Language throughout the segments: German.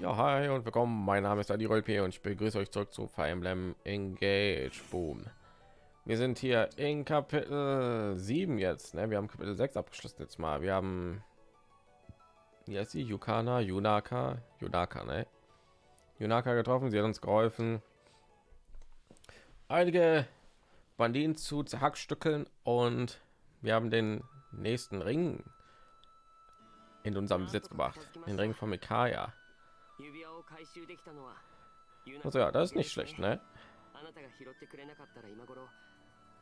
Ja, hi und willkommen. Mein Name ist Adi Rolpe und ich begrüße euch zurück zu Fire Emblem Engage. Boom. Wir sind hier in Kapitel 7 jetzt. Ne? Wir haben Kapitel 6 abgeschlossen jetzt mal. Wir haben hier ist die Yukana, Yunaka, Yunaka, ne? Yunaka getroffen. Sie hat uns geholfen, einige Banditen zu zerhackstückeln und wir haben den nächsten Ring in unserem Besitz gebracht. Den Ring von Mikaya. Also ja, das ist nicht schlecht, ne?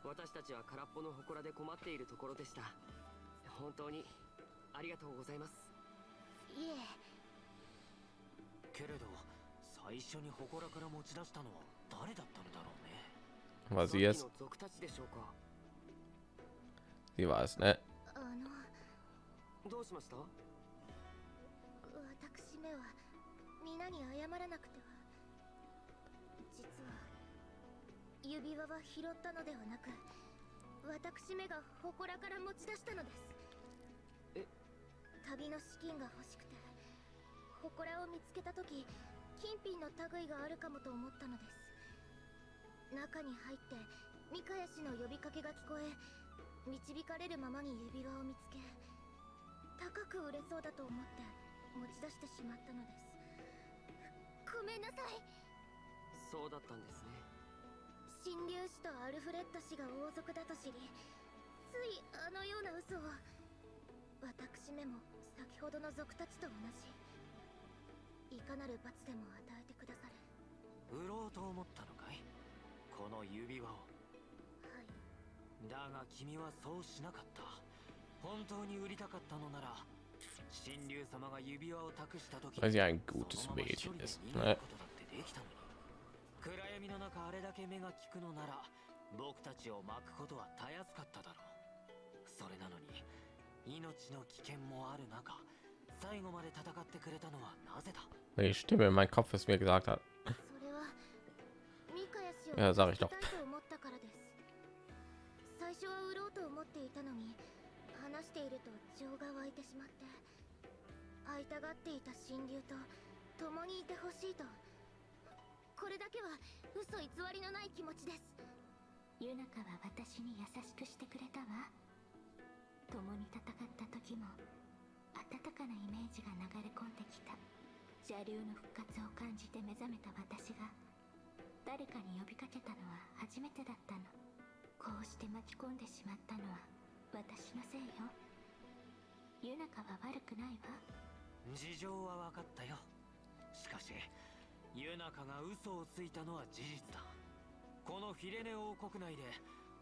私たちは空っぽの祠で困っているところでした。本当にありがとうございます。いえ。けれど最初に祠から持ち出したのは誰だったのだろうね。Was sie jetzt? Sie war es, ne? どうしました？私めは皆に謝らなくては。実は指輪は拾ったのではなく私めが祠から持ち出したのです。え？旅の資金が欲しくて祠を見つけた時金品の類があるかもと思ったのです。中に入ってミカヤ氏の呼びかけが聞こえ導かれるままに指輪を見つけ高く売れそうだと思って持ち出してしまったのですごめんなさい。そうだったんですね。神竜氏とアルフレッド氏が王族だと知りついあのような嘘を。私めも先ほどの族たちと同じ。いかなる罰でも与えてくだされ売ろうと思ったのかい？この指輪を。はい。だが君はそうしなかった。本当に売りたかったのなら weil sie ein gutes Mädchen ist ne? 暗闇の中あれだけ目が利くのなら僕たちを巻くことはたやすかっただろうそれなのに命の危険もある中最後まで戦ってくれたのはなぜだ Die Stimme in meinem Kopf es mir gesagt hat Ja, sag ich doch. 最初は売ろうと思っていたのに話していると情が湧いてしまって 会いたがっていた神竜と共にいてほしいと。これだけは嘘偽りのない気持ちです。ユナカは私に優しくしてくれたわ。共に戦った時も温かなイメージが流れ込んできた。邪竜の復活を感じて目覚めた私が誰かに呼びかけたのは初めてだったの。こうして巻き込んでしまったのは私のせいよ。ユナカは悪くないわ。事情は分かったよ。しかしユナカが嘘をついたのは事実だ。このフィレネ王国内で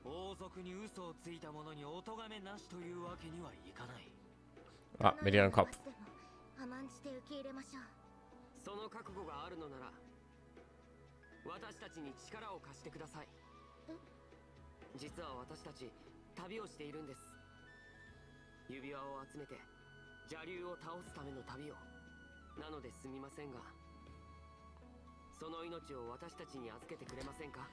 王族に嘘をついた者にお咎めなしというわけにはいかない。あ、メディアンカップ。甘んじて受け入れましょう。その覚悟があるのなら私たちに力を貸してください。実は私たち旅をしているんです。指輪を集めて邪竜を倒すための旅をなのですみませんがその命を私たちに預けてくれませんか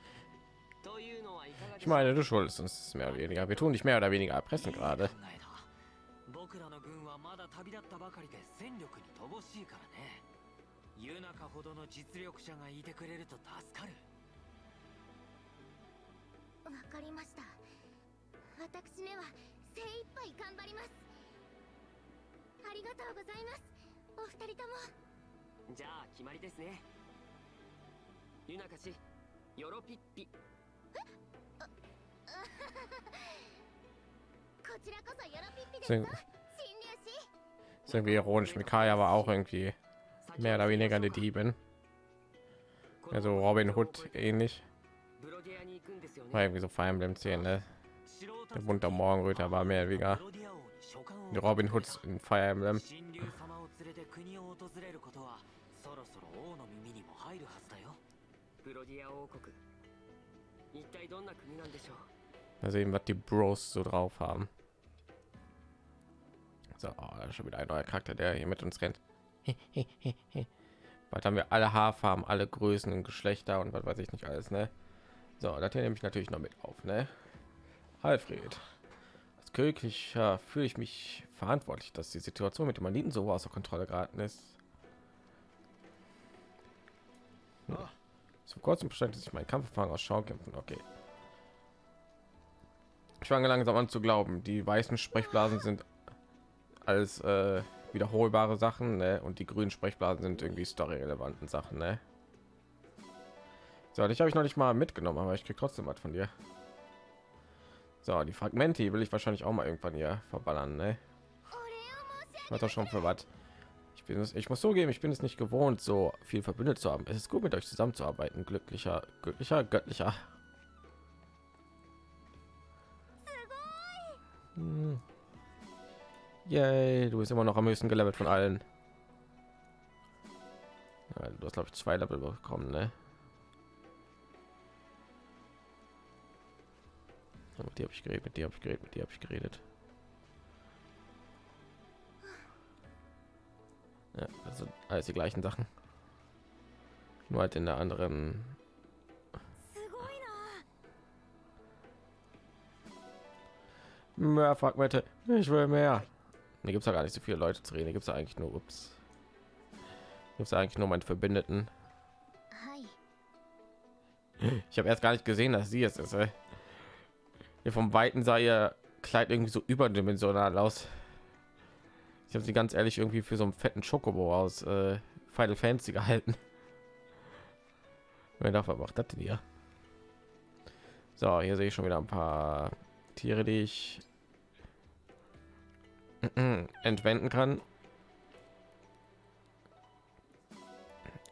？Ich meine, du schuldest uns mehr oder weniger. Wir tun dich mehr oder weniger erpressen gerade. 僕らの軍はまだ旅立ったばかりで戦力に乏しいからね。ユナカほどの実力者がいてくれると助かるわかりました私めは精一杯頑張りますありがとうございますお二人ともじゃあ決まりですねユナカ氏ヨロピッピこちらこそヨロピッピですか新入士 ist irgendwie ironisch. Mikaya war auch irgendwie mehr oder weniger eine Diebin. Also Robin Hood ähnlich. War irgendwie so Fire Emblem 10, ne? Der bunte Morgenröter war mehr wie Robin Hoods in Fire Emblem. ま sehen, was die Bros so drauf haben. So, oh, schon wieder ein neuer Charakter, der hier mit uns rennt. was haben wir alle Haarfarben, alle Größen und Geschlechter und was weiß ich nicht alles, ne? So, das hier nehme ich natürlich noch mit auf, ne? Alfred. Ja, fühle ich mich verantwortlich, dass die Situation mit dem Maniten so außer Kontrolle geraten ist. Vor kurzem beschränkte sich mein Kampferfahrung aus Schaukämpfen. Okay. Ich fange langsam an zu glauben, die weißen Sprechblasen sind als äh, wiederholbare Sachen ne? und die grünen Sprechblasen sind irgendwie storyrelevanten Sachen. Ne? So, dich habe ich noch nicht mal mitgenommen, aber ich krieg trotzdem was von dir. So, die Fragmente will ich wahrscheinlich auch mal irgendwann hier verballern. Ne? War doch schon für was. Ich bin es, ich muss so geben, ich bin es nicht gewohnt, so viel verbündet zu haben. Es ist gut, mit euch zusammenzuarbeiten. Glücklicher, glücklicher, göttlicher. Hm. Yay, du bist immer noch am höchsten gelevelt von allen. Ja, du hast glaube ich zwei Level bekommen, ne? Mit dir habe ich geredet, mit dir habe ich geredet, mit dir habe ich geredet. Ja, also alles die gleichen Sachen. Nur halt in der anderen. Mehr Fragmente. Ich will mehr. Hier gibt es ja gar nicht so viele Leute zu reden. Gibt es eigentlich nur ups. Gibt es eigentlich nur meinen Verbündeten. Ich habe erst gar nicht gesehen, dass sie es ist. Ey. Hier vom Weiten sah ihr Kleid irgendwie so überdimensional aus. Ich habe sie ganz ehrlich irgendwie für so einen fetten Schokobo aus äh, Final Fantasy gehalten. Wer darf macht das denn hier? So, hier sehe ich schon wieder ein paar Tiere, die ich entwenden kann.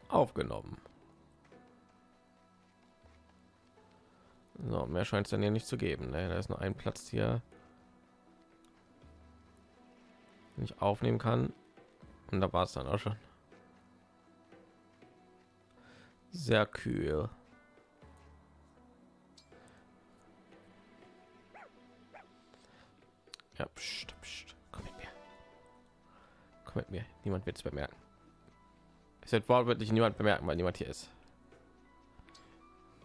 Aufgenommen. So, mehr scheint es dann hier nicht zu geben. Ne? Da ist nur ein Platz hier, den ich aufnehmen kann. Und da war es dann auch schon. Sehr kühl. Ja, pst, pst. komm mit mir. Komm mit mir. Niemand wird es bemerken. Es wird wortwörtlich niemand bemerken, weil niemand hier ist.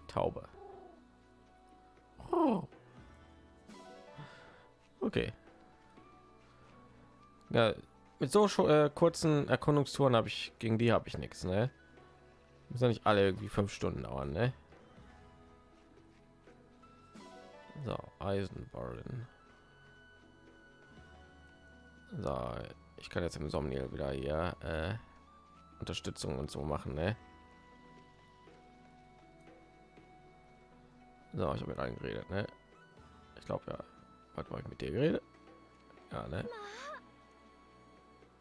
Taube. Okay. Ja, mit so äh, kurzen Erkundungstouren habe ich gegen die habe ich nichts, ne? Muss ja nicht alle irgendwie fünf Stunden dauern, ne? So, Eisenbarren. So, ich kann jetzt im Somniel wieder hier äh, Unterstützung und so machen, ne? So, ich habe mit allen geredet, ne? Ich glaube ja. Was war ich mit dir geredet? Ja, ne?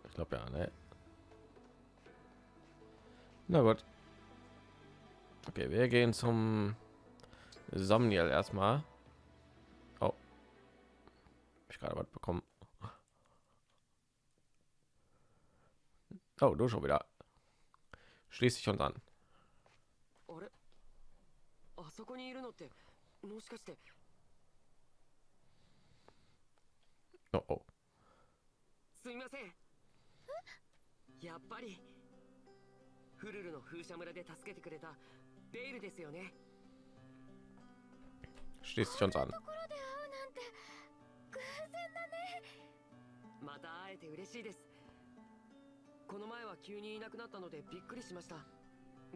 Ich glaube ja, ne? Na gut. Okay, wir gehen zum Somniel erstmal. Oh. Ich gerade was bekommen. Oh, du schon wieder. Schließt sich uns an. あそこにいるのってもしかして Oh, oh. すみません。やっぱり。フルルの風車村で助けてくれたベイルですよね。Schließt sich uns an. ところで会うなんて偶然だね。また会えて嬉しいです。この前は急にいなくなったのでびっくりしました。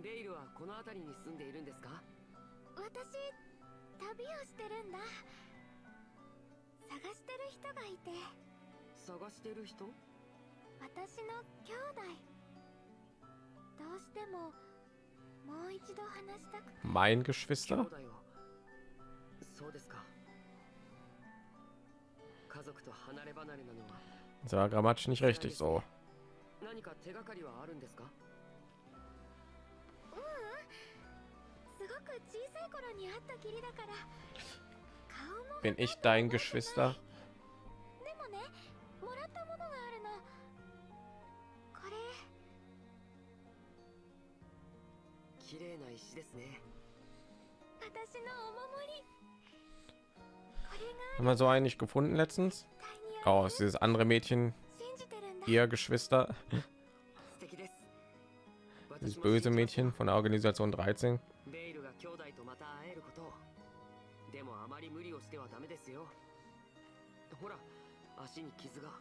ベイルはこの辺りに住んでいるんですか？私旅をしてるんだ人がいて探してる人？私の兄弟どうしてももう一度話したくて Mein 兄 Geschwister? そうですか家族と離れ離れなのは Das war grammatisch nicht richtig so. 何か手がかりはあるんですか？ううんすごく小さい頃に会ったきりだから顔も Bin ich dein Geschwister? でもねもらったものがあるのこれ綺麗な石ですね私のお守りこれ Haben wir so einen nicht gefunden letztens? が絶対に Oh, ist dieses andere Mädchen 信じてるんだ ihr Geschwister? 素敵です Dieses 私も böse 信じます Mädchen von der Organisation 13? 足に傷がこ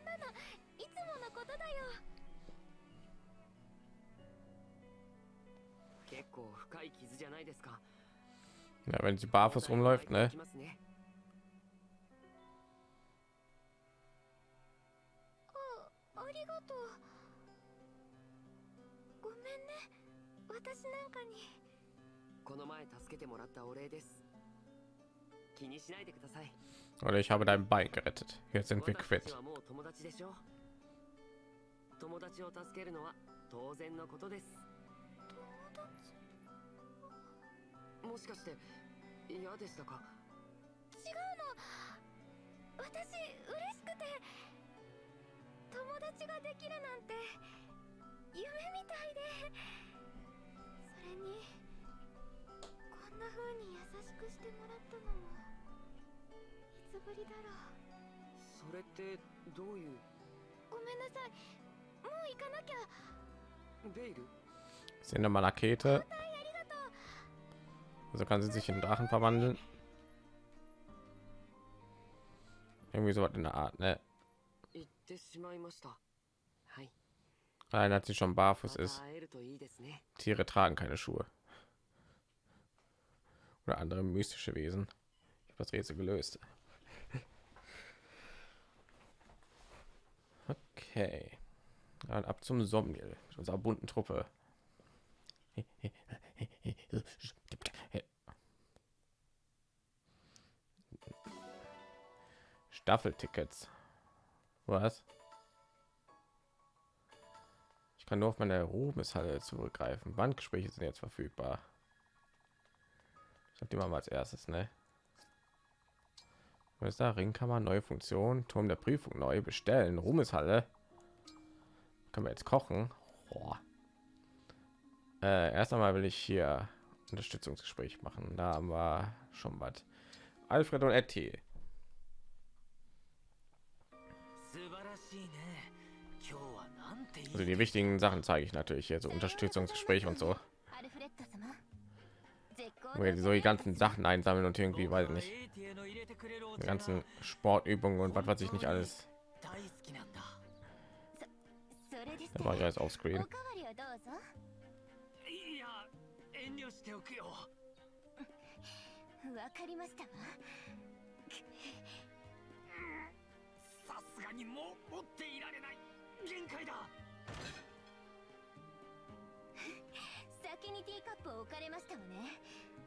んなのいつものことだよ結構深い傷じゃないですか Ja, wenn sie barfuß rumläuft, ne? Oh, ありがとう。ごめんね。私なんかに。Oder ich habe dein Bein gerettet. Jetzt sind wir quitt. ちはもう友達でしょ？友達を助けるのは当然のことです。もしかして嫌でしたか？違うの。私嬉しくて。友達ができるなんて夢みたいで。それにな風に優しくしてもらったのもいつぶりだろうそれってどういうごめんなさいもう行かなきゃベイル Sind da mal Rakete. Also kann sie sich in Drachen verwandeln. Irgendwie so was in der Art, ne? 行ってしまいましたはい Nein, hat sie schon ま barfuß た ist. 会えるといいですね Tiere tragen keine Schuhe. Oder andere mystische Wesen. Ich habe das Rätsel gelöst. Okay. Dann ab zum mit unserer bunten Truppe. Staffeltickets. Was? Ich kann nur auf meine Ruhmeshalle zurückgreifen. Bandgespräche sind jetzt verfügbar Ich habe die mal als erstes, ne? Was ist da? Ringkammer, neue Funktion, Turm der Prüfung neu bestellen, Ruhmeshalle. Können wir jetzt kochen? Boah. Äh, erst einmal will ich hier Unterstützungsgespräch machen. Da haben wir schon was. Alfred und Etty. 素晴らしいね今日はなんていい Also die wichtigen Sachen zeige ich natürlich hier, so Unterstützungsgespräch und so. so die ganzen Sachen einsammeln und irgendwie weiß nicht die ganzen Sportübungen und was weiß ich nicht alles. Da war ich jetzt auf Screen.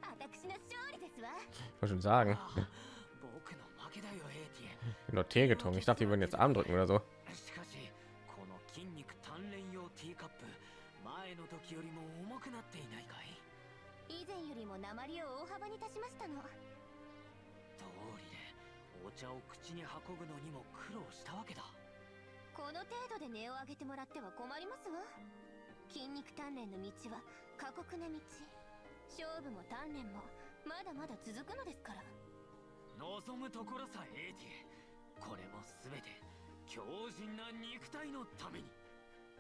Ich wollte schon sagen. Ich Nur Tee getrunken. Ich dachte, die würden jetzt Arm drücken oder so. 前の時よりも重くなっていないかい以前よりも鉛を大幅に足しましたの。通りでお茶を口に運ぶのにも苦労したわけだ。この程度で値を上げてもらっては困りますわ。筋肉鍛錬の道は過酷な道。勝負も鍛錬もまだまだ続くのですから望むところさエイティこれも全て強靭な肉体のために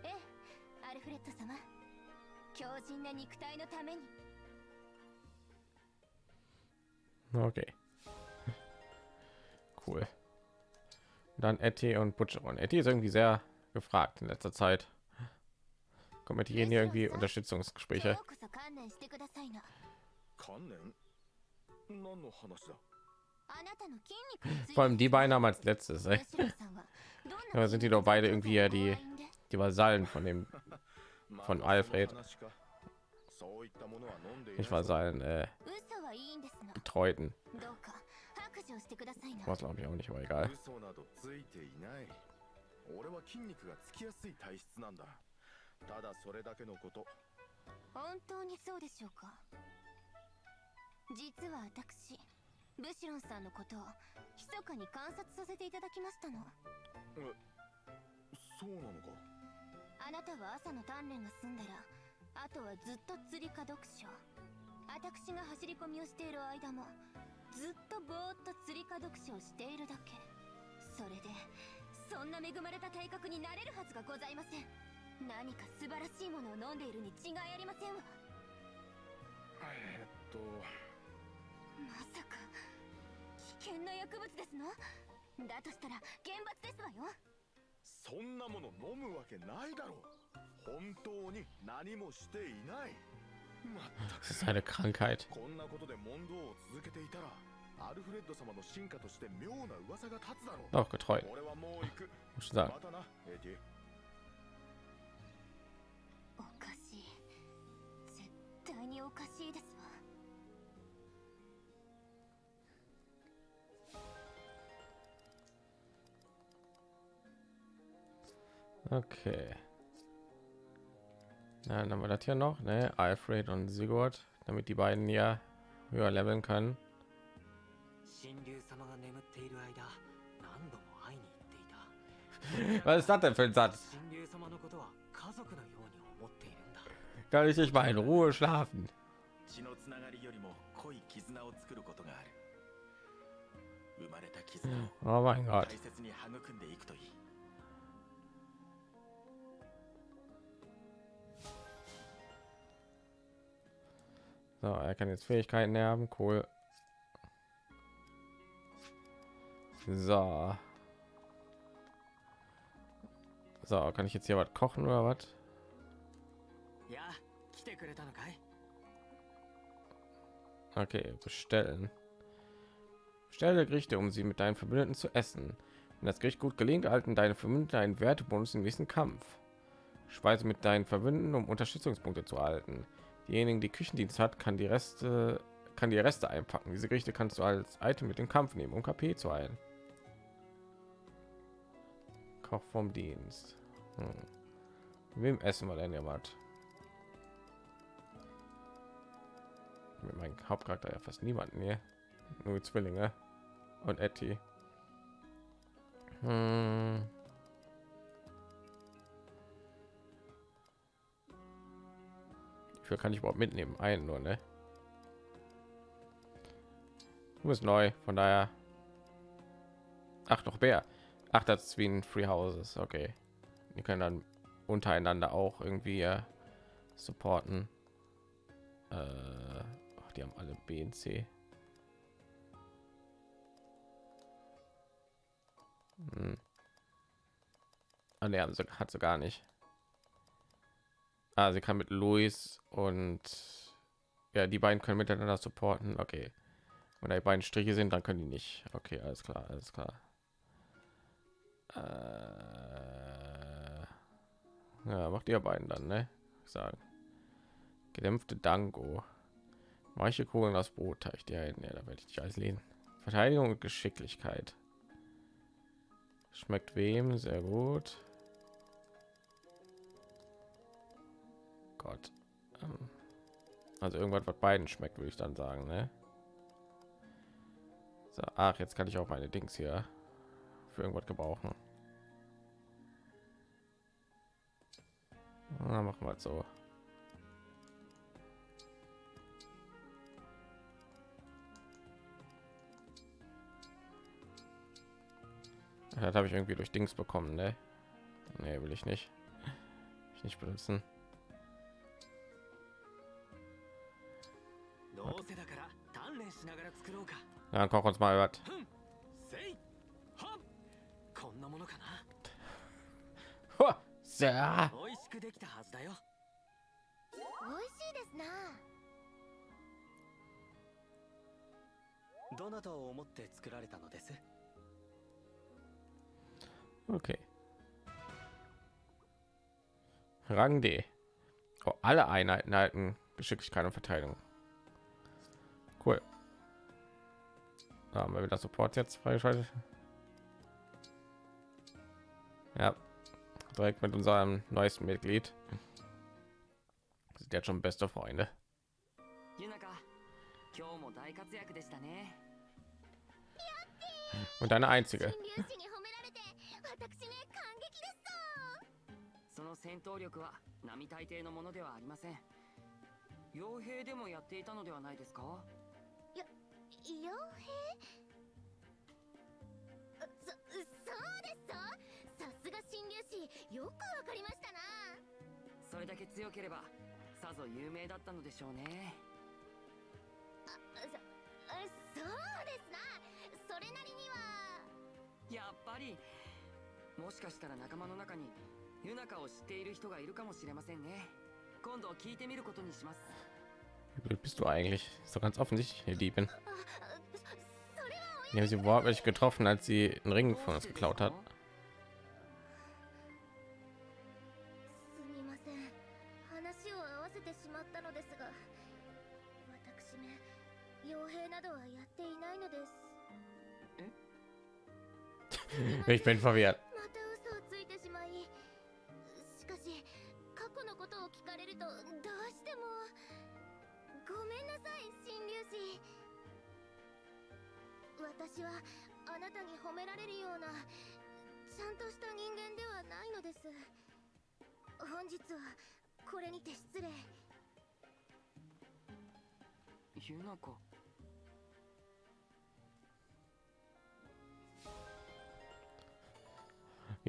ええアルフレッド様強靭な肉体のために Okay. Cool. Dann Etty und Butcheron. Etty ist irgendwie sehr gefragt in letzter Zeit. kommentieren hier irgendwie Unterstützungsgespräche. Vor allem die beiden haben als letztes. Ey. Aber sind die doch beide irgendwie ja die die Vasallen von dem von Alfred. Ich war sein äh, Betreuten. Was glaube ich auch nicht, aber egal. ただそれだけのこと。本当にそうでしょうか？実は私ブシロンさんのことを密かに観察させていただきましたの。そうなのか？あなたは朝の鍛錬が済んだらあとはずっと釣りか読書。私が走り込みをしている間もずっとぼーっと釣りか読書をしているだけ。それでそんな恵まれた体格になれるはずがございません何か素晴らしいものを飲んでいるに違いありませんわ。えーっと。まさか。危険な薬物ですの？だとしたら厳罰ですわよ。そんなもの飲むわけないだろう。本当に何もしていない。まった Das ist eine Krankheit. こんなことで問答を続けていたらアルフレッド様の進化として妙な噂が立つだろう。Doch, getreu. 俺はもう行く.またなエティ 対におかしいですわ Okay. Na, dann haben wir das hier noch, ne? Alfred und Sigurd, damit die beiden ja höher leveln können. 神竜様が眠っている間何度も会いに行っていた Was ist das denn für ein Satz? 神竜様のことは kann ich nicht mal in Ruhe schlafen. Oh mein Gott. So, er kann jetzt Fähigkeiten erben, cool. So. So, kann ich jetzt hier was kochen oder was? Ja. Okay, bestellen. Stelle Gerichte, um sie mit deinen Verbündeten zu essen. Wenn das Gericht gut gelingt, erhalten deine Verbündeten einen Wertebonus im nächsten Kampf. Speise mit deinen Verbündeten, um Unterstützungspunkte zu erhalten. Diejenigen, die Küchendienst hat, kann die Reste kann die Reste einpacken. Diese Gerichte kannst du als Item mit dem Kampf nehmen, um KP zu heilen. Koch vom Dienst. Hm. Wem essen wir denn jemand? Mit meinem Hauptcharakter ja fast niemanden hier. Nur Zwillinge und Etty. Hm. Viel kann ich überhaupt mitnehmen? Einen nur, ne? Du bist neu, von daher. Ach, doch Bär. Ach, das ist wie ein Free Houses. Okay. Die können dann untereinander auch irgendwie supporten. Äh, die haben alle B und C. Hm. Ah, ne, haben sie, hat sie gar nicht. Ah, sie kann mit Luis und ja, die beiden können miteinander supporten. Okay. Wenn die beiden Striche sind, dann können die nicht. Okay, alles klar, alles klar. Äh, ja, macht ihr beiden dann, ne? Sagen. Gedämpfte Dango. Weiche Kugeln aus Brotteig. Ja, ne, da werde ich nicht alles lesen. Verteidigung und Geschicklichkeit. Schmeckt wem? Sehr gut. Gott. Ähm, Also irgendwas, was beiden schmeckt, würde ich dann sagen, ne? So, ach, jetzt kann ich auch meine Dings hier für irgendwas gebrauchen. Na, machen wir es so. Das habe ich irgendwie durch Dings bekommen, ne? Nee, will ich nicht. Ich nicht benutzen. Ja, dann koch uns mal was. Sehr. Okay. Rang D. Oh, alle Einheiten halten Geschicklichkeit und Verteidigung. Cool. Da haben wir wieder Support jetzt freigeschaltet. Ja, direkt mit unserem neuesten Mitglied. Sind jetzt schon beste Freunde. Und eine einzige. の戦闘力は並大抵のものではありません。傭兵でもやっていたのではないですか？傭兵？あそそうですぞ。さすが新粒子よくわかりましたな。それだけ強ければさぞ有名だったのでしょうね。あそあそうですな。それなりには。やっぱり。もしかしたら仲間の中にユナカを知っている人がいるかもしれませんね今度聞いてみることにします Wie blöd bist du eigentlich? Ist doch ganz offensichtlich eine Diebin. あそそれは Wir haben sie wortwörtlich getroffen, als sie einen Ring von uns geklaut hat. すみま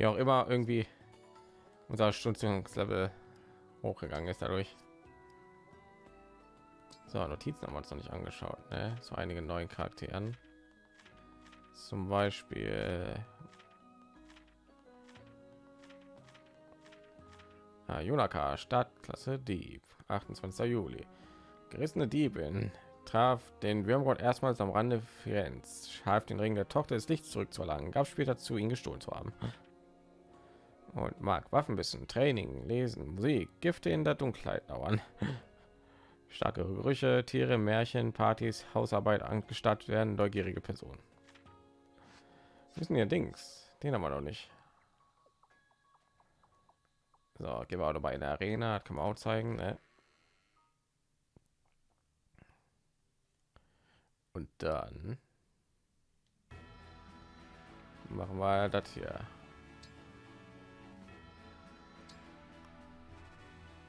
Wie auch immer irgendwie unser Stundungslevel hochgegangen ist dadurch. So, Notizen haben wir uns noch nicht angeschaut. Ne? So einige neuen Charakteren. Zum Beispiel ah, Junaka, Startklasse Dieb, 28. Juli. Gerissene Diebin traf den Würmgott erstmals am Rande Firenz, half den Ring der Tochter des Lichts zurückzuerlangen, gab später zu, ihn gestohlen zu haben. Und mag Waffenwissen, Training, Lesen, Musik, Gifte in der Dunkelheit dauern. Starke Gerüche, Tiere, Märchen, Partys, Hausarbeit angestattet werden, neugierige Personen. Wissen ihr Dings? Den haben wir noch nicht. So, gehen wir auch dabei in der Arena, das kann man auch zeigen. Ne? Und dann machen wir das hier.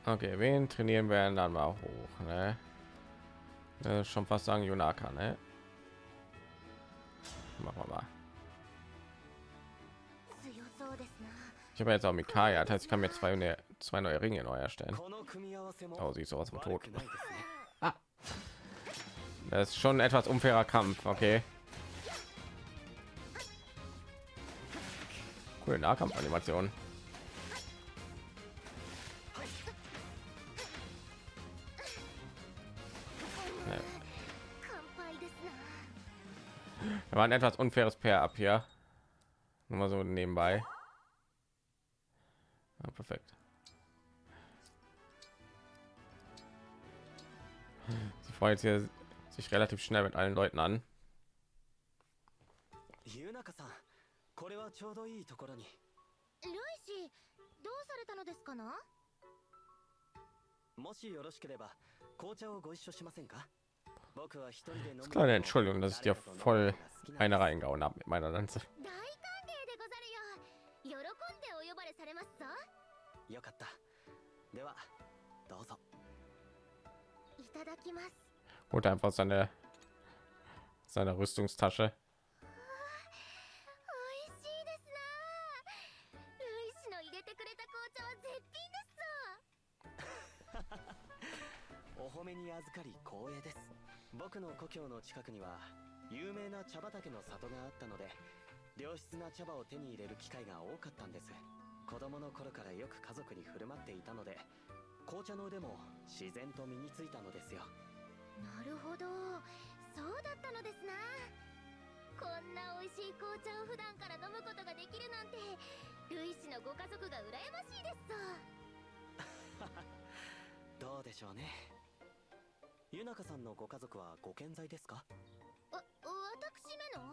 Okay, wen trainieren wir dann mal hoch? Ne? Äh, schon fast sagen Jonaka, ne? Machen wir mal. Ich habe jetzt auch Mikaya, das heißt, ich kann mir zwei, ne, zwei neue Ringe neu erstellen. Oh, sie ist sowas von tot. ah. Das ist schon etwas unfairer Kampf, okay. Cool, Nahkampfanimation. animation war ein etwas unfaires Pair ab hier. Nur mal so nebenbei. Ja, perfekt. Sie freut hier sich relativ schnell mit allen Leuten an. ユナカさんこれはちょうどいいところにルイ氏どうされたのですかなもしよろしければ紅茶をご一緒しませんか ist klar, Entschuldigung, dass ich dir voll eine reingehauen habe mit meiner Lanze. Holt einfach seine seine Rüstungstasche. 僕の故郷の近くには有名な茶畑の里があったので良質な茶葉を手に入れる機会が多かったんです。子供の頃からよく家族に振る舞っていたので紅茶の腕も自然と身についたのですよ。なるほど。そうだったのですな。こんな美味しい紅茶を普段から飲むことができるなんてルイ氏のご家族が羨ましいですぞ。どうでしょうねゆなかさんのご家族はご健在ですか？わ私めの？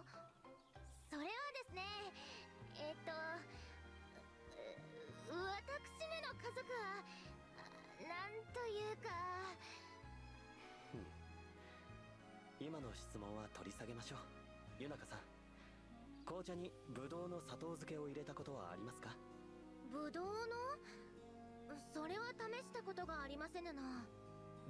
それはですねえっとう私めの家族はあなんというか。今の質問は取り下げましょう。ゆなかさん紅茶にブドウの砂糖漬けを入れたことはありますか？ぶどうの？それは試したことがありませぬな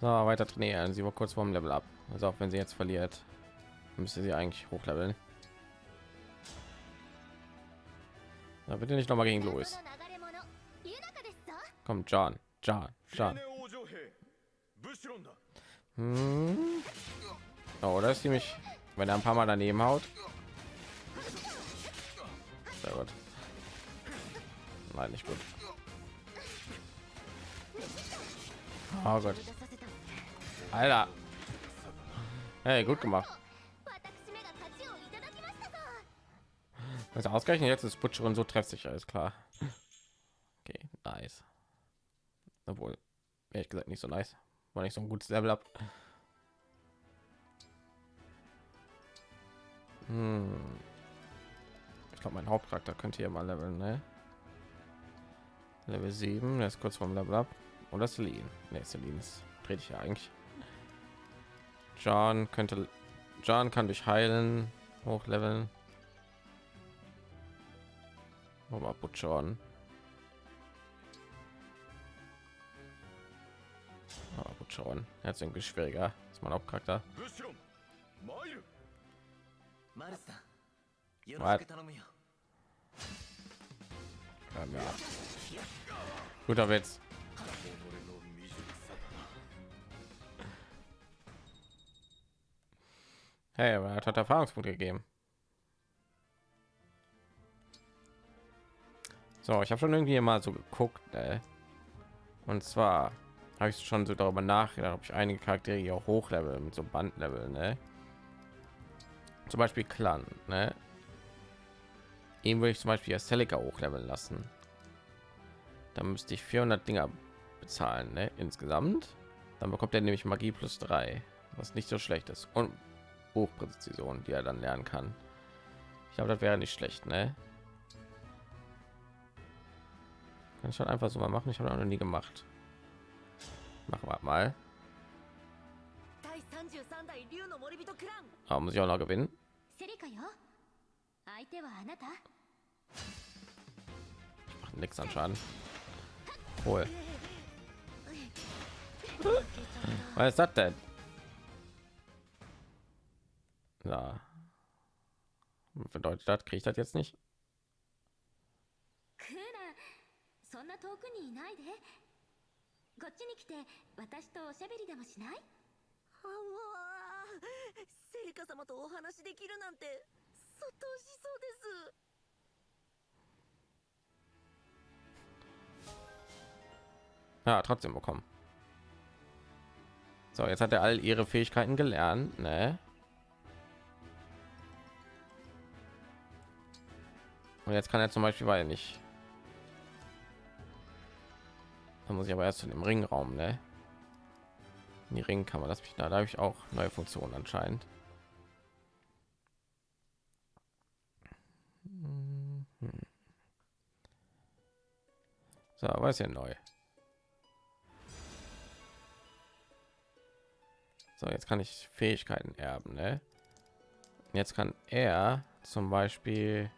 So, weiter trainieren. Also sie war kurz vorm Level ab. Also auch wenn sie jetzt verliert, müsste sie eigentlich hochleveln. Da bitte nicht noch mal gegen Louis. Komm, John, John, John. Hm. Oh, da ist sie wenn er ein paar Mal daneben haut. Sehr gut. Nein, nicht gut. Oh Gott. Alter. Hey, gut gemacht. Also ausgerechnet jetzt ist Butcherin so treffsicher, ist klar. Okay, nice. Obwohl, ehrlich gesagt, nicht so nice. War nicht so ein gutes Level ab. Hm. Ich glaube, mein Hauptcharakter könnte hier mal leveln, ne? Level 7, der ist kurz vom Level ab. Oder Celine? Ne, Celine ist dreht ich ja eigentlich. John könnte John kann dich heilen, hochleveln. Aber oh, John. Aber oh, John, jetzt irgendwie schwieriger. Ist mein Hauptcharakter. Ja, ja. Guter Witz. Hey, aber er hat Erfahrungspunkte gegeben. So, ich habe schon irgendwie mal so geguckt, ne? Und zwar habe ich schon so darüber nachgedacht, ob ich einige Charaktere hier auch mit so Bandlevel, ne? Zum Beispiel Clan, ne? Ihn würde ich zum Beispiel als Celica hochleveln lassen. Dann müsste ich 400 Dinger bezahlen, ne? Insgesamt. Dann bekommt er nämlich Magie plus 3, was nicht so schlecht ist. Und Hochpräzision, die er dann lernen kann. Ich glaube, das wäre nicht schlecht, ne? Kann ich halt einfach so mal machen. Ich habe noch nie gemacht. Machen wir mal. Aber muss ich auch noch gewinnen? Macht nichts an Schaden. Hol. Was ist das denn? Ja. Was bedeutet das? Kriege ich das jetzt nicht? Ja, trotzdem bekommen. So, jetzt hat er all ihre Fähigkeiten gelernt, ne? Und jetzt kann er zum Beispiel, weil nicht. Da muss ich aber erst zu dem Ringraum, ne? In die Ringkammer, das mich da, da habe ich auch neue Funktionen anscheinend. So, was ist ja neu? So, jetzt kann ich Fähigkeiten erben, ne? Jetzt kann er zum Beispiel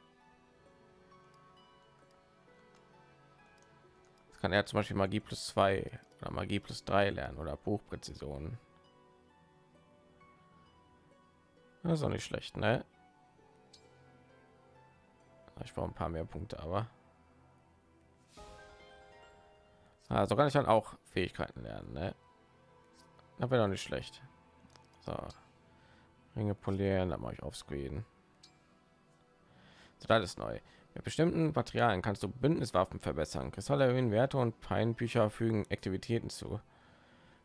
kann er zum Beispiel Magie plus zwei oder Magie plus drei lernen oder Buchpräzision. Das ist auch nicht schlecht, ne? Ich brauche ein paar mehr Punkte, aber also kann ich dann auch Fähigkeiten lernen, ne? Das wäre doch nicht schlecht. So. Ringe polieren, dann mache ich auf Screen. So, das ist neu. Mit bestimmten Materialien kannst du Bündniswaffen verbessern. Kristalle erhöhen Werte und Peinbücher fügen Aktivitäten zu.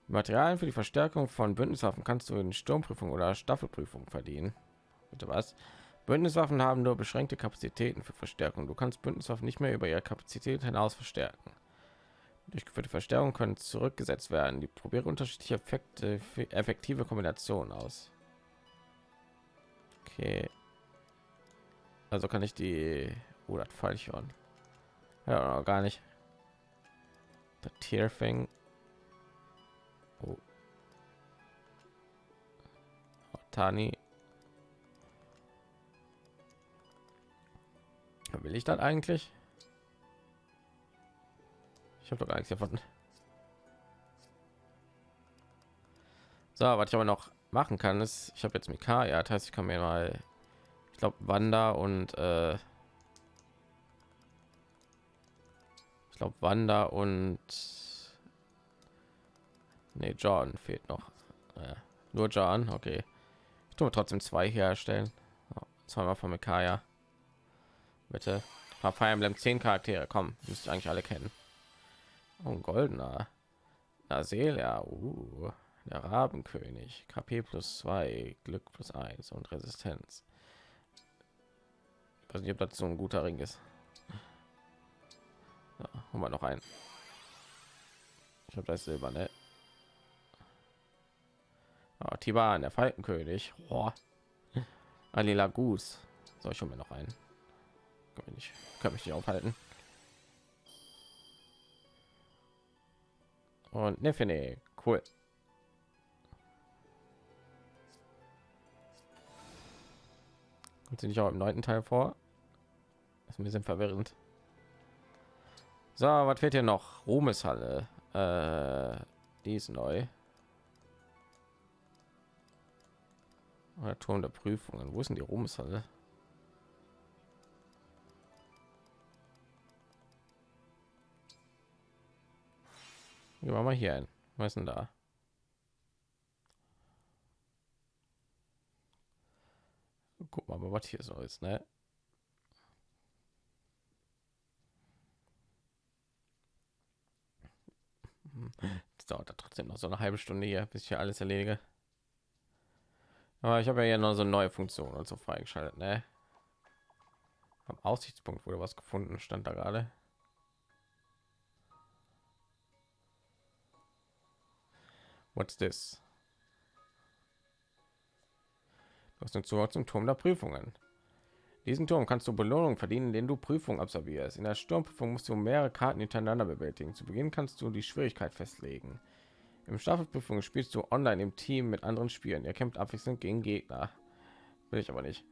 Materialien für die Verstärkung von Bündniswaffen kannst du in Sturmprüfung oder Staffelprüfung verdienen. Bitte was? Bündniswaffen haben nur beschränkte Kapazitäten für Verstärkung. Du kannst Bündniswaffen nicht mehr über ihre Kapazität hinaus verstärken. Durchgeführte Verstärkung können zurückgesetzt werden. Die probiere unterschiedliche Effekte für effektive Kombinationen aus. Okay. Also kann ich die oh, das Fallchorn. Ja, noch gar nicht. Der Tierfing. Oh. Tani. Will ich das eigentlich? Ich habe doch gar nichts davon. So, was ich aber noch machen kann, ist, ich habe jetzt Mika, ja, das heißt, ich kann mir mal, ich glaube, Wanda und äh, ich glaube, Wanda und nee, John fehlt noch. Ja, nur John, okay. Ich tue trotzdem zwei herstellen. Zweimal von Mikaya. Bitte. Paar Fire Emblem 10 Charaktere, kommen, müsste ich eigentlich alle kennen. Oh, goldener. Aselia, uh, der Rabenkönig, KP plus 2, Glück plus 1 und Resistenz. Ich weiß nicht, ob das so ein guter Ring ist. So, haben wir noch einen. Ich habe das Silber, ne? Oh, Tiban, der Falkenkönig. Boah. Alila Gus. Soll ich schon mir noch einen? Kann mich kann mich nicht aufhalten. Und Nefene, cool. Kommt sie nicht auch im neunten Teil vor? Das ist ein bisschen verwirrend. So, was fehlt hier noch? Ruhmeshalle. Äh, die ist neu. Oder Turm der Prüfungen. Wo ist denn die Ruhmeshalle? Gehen wir mal hier ein. Was ist denn da? Guck mal, was hier so ist, ne? Das dauert trotzdem noch so eine halbe Stunde hier, bis ich hier alles erledige. Aber ich habe ja noch so neue Funktionen und so freigeschaltet, ne? Am Aussichtspunkt wurde was gefunden, stand da gerade. What's this? Du hast einen Zugang zum Turm der Prüfungen. Diesen Turm kannst du Belohnung verdienen, indem du Prüfungen absolvierst. In der Sturmprüfung musst du mehrere Karten hintereinander bewältigen. Zu Beginn kannst du die Schwierigkeit festlegen. Im Staffelprüfung spielst du online im Team mit anderen Spielen. Ihr kämpft abwechselnd gegen Gegner. Will ich aber nicht.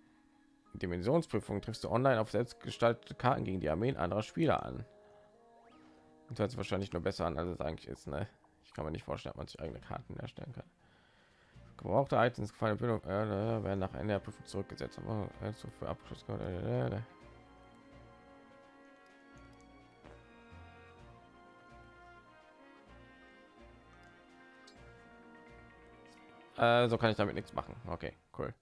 In Dimensionsprüfung triffst du online auf selbstgestaltete Karten gegen die Armeen anderer Spieler an. Das hört sich wahrscheinlich nur besser an, als es eigentlich ist. Ne? Ich kann mir nicht vorstellen, dass man sich eigene Karten erstellen kann. Gebrauchte Items gefallene Bildung äh, werden nach Ende der Prüfung zurückgesetzt. Aber also für Abschluss. Äh, äh, so kann ich damit nichts machen. Okay, cool.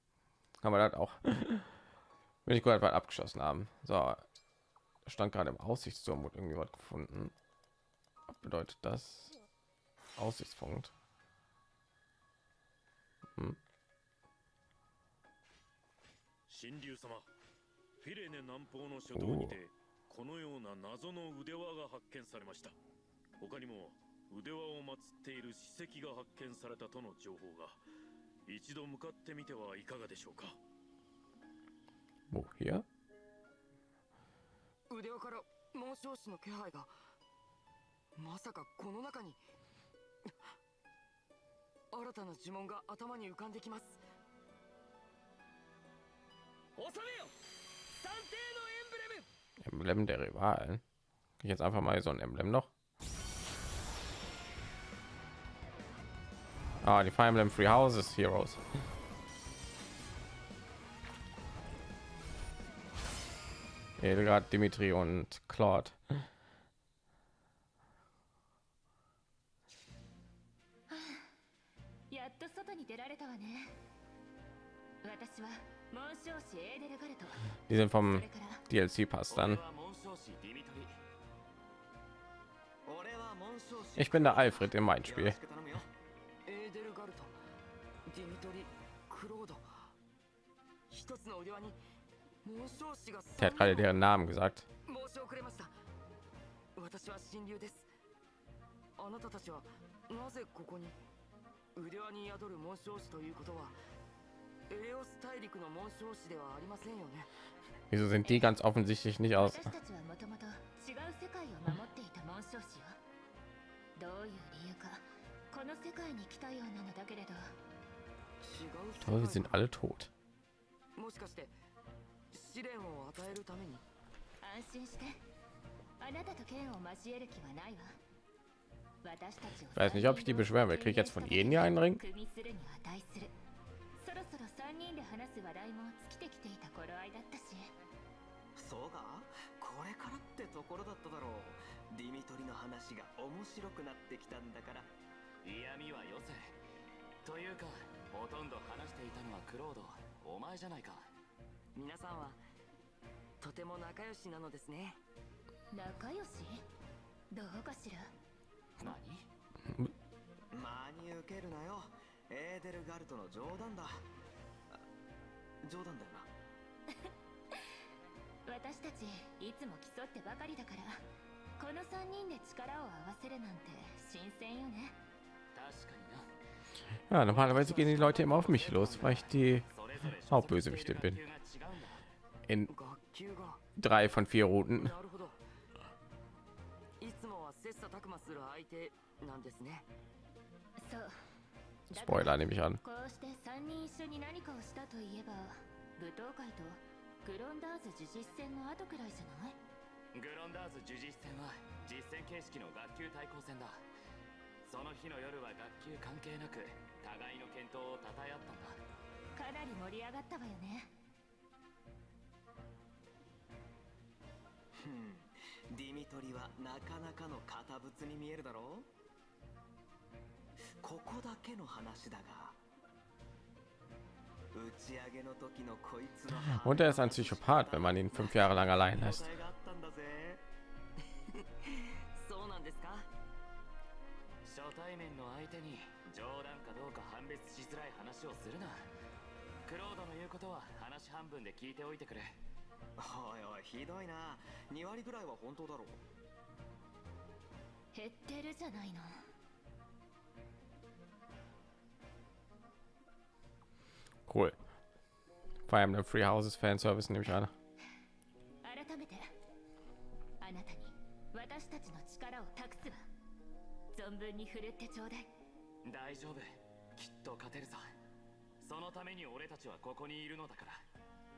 Kann man das auch. Wenn ich gerade abgeschlossen haben. So, stand gerade im Aussichtsturm und irgendwie was gefunden. Was bedeutet das? Aussichtspunkt. Hm. 神竜様フィレネ南方の書道にてこのような謎の腕輪が発見されました他にも腕輪を祀っている史跡が発見されたとの情報が一度向かってみてはいかがでしょうか Wo hier? 腕輪から紋章師の気配がまさかこの中に新たな呪文が頭に浮かんできます収めよ探偵のエンブレム Emblem der Rivalen. Ich jetzt einfach mal so ein Emblem noch. Ah, die Fire Emblem Free Houses Heroes. Edelgard, Dimitri und Claude. Die sind vom DLC-Pass dann. Ich bin der Alfred im mein Spiel. Der hat gerade deren Namen gesagt. 腕輪に宿る紋章師ということはエレオス大陸の紋章師ではありませんよね。Wieso sind die ganz offensichtlich nicht aus? どういう理由かこの世界に来たようなのだけれど。Ich glaube, wir sind alle tot. もしかして試練を与えるために？安心して。あなたと剣を交える気はないわ Ich weiß nicht, ob ich die beschweren will. Krieg ich jetzt von jedem hier einen Ring? 組みするに値するそろそろ 何真に受けるなよエーデルガルトの冗談だあ冗談だよな私たちいつも競ってばかりだからこの3人で力を合わせるなんて新鮮よね確かにな Ja, normalerweise gehen die Leute immer auf mich los, weil ich die それぞれ Hauptbösewichte bin. 学級が違うんだ In 学級が drei von vier Routen. 切磋琢磨する相手なんですね。そう。Spoiler nehme ich an. こうして3人一緒に何かをしたといえば舞踏会とグロンダーズ呪実戦の後くらいじゃない？グロンダーズ呪実戦は実戦形式の学級対抗戦だ。その日の夜は学級関係なく互いの健闘を称え合ったんだ。かなり盛り上がったわよね。ふんディミトリはなかなかの堅物に見えるだろうここだけの話だが打ち上げの時のこいつの Und er ist ein Psychopath, wenn man ihn fünf Jahre lang allein lässt. おいおいひどいな。2割ぐらいは本当だろう。減ってるじゃないの。Cool. Fire Emblem Free Houses Fanservice nehme ich an. 改めてあなたに私たちの力を託すわ。存分に振るってちょうだい。大丈夫。きっと勝てるさ。そのために俺たちはここにいるのだから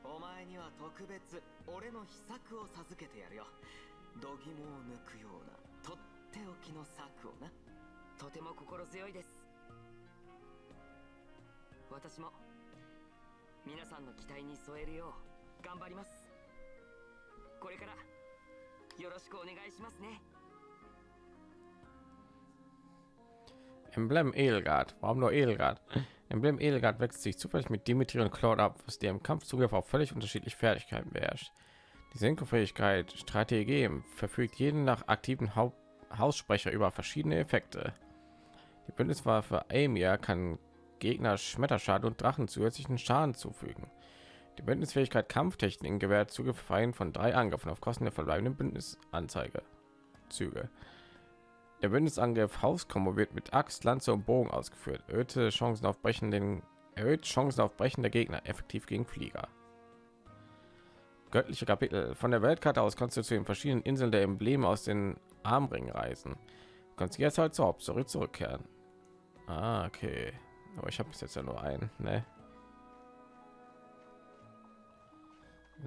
お前には特別俺の秘策を授けてやるよ。度肝を抜くようなとっておきの策をな。とても心強いです。私も皆さんの期待に添えるよう頑張ります。これからよろしくお願いしますね。Emblem Edelgard. Warum nur Edelgard? Emblem Edelgard wechselt sich zufällig mit Dimitri und Claude ab, was der im Kampfzugriff auf völlig unterschiedliche Fertigkeiten beherrscht. Die Senkofähigkeit Strategie verfügt jeden nach aktiven Haupt Haussprecher über verschiedene Effekte. Die Bündniswaffe Aimia kann Gegner Schmetterschaden und Drachen zusätzlichen Schaden zufügen. Die Bündnisfähigkeit Kampftechniken gewährt Zugriff von drei Angriffen auf Kosten der verbleibenden Bündnisanzeige. Züge. Der Bündnisangriff Hauskombo wird mit Axt, Lanze und Bogen ausgeführt. Erhöhte Chancen auf Brechen den erhöht Chancen auf Brechen der Gegner effektiv gegen Flieger. Göttliche Kapitel. Von der Weltkarte aus kannst du zu den verschiedenen Inseln der Embleme aus den Armringen reisen. Du kannst jetzt halt zur Hauptstory zurückkehren. Ah, okay. Aber ich habe bis jetzt ja nur einen, ne?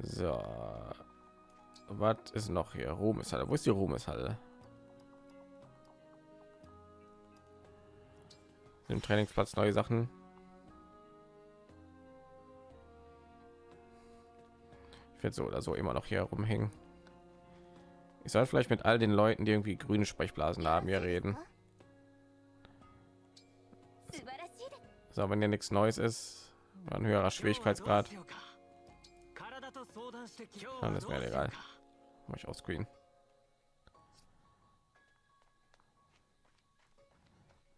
So. Was ist noch hier? Ruhmeshalle. Wo ist die Ruhmeshalle? im Trainingsplatz neue Sachen. Ich werde so oder so immer noch hier rumhängen. Ich soll vielleicht mit all den Leuten, die irgendwie grüne Sprechblasen haben, hier reden. So, wenn hier nichts Neues ist, ein höherer Schwierigkeitsgrad. Dann ist mir egal. Mach ich auch Screen.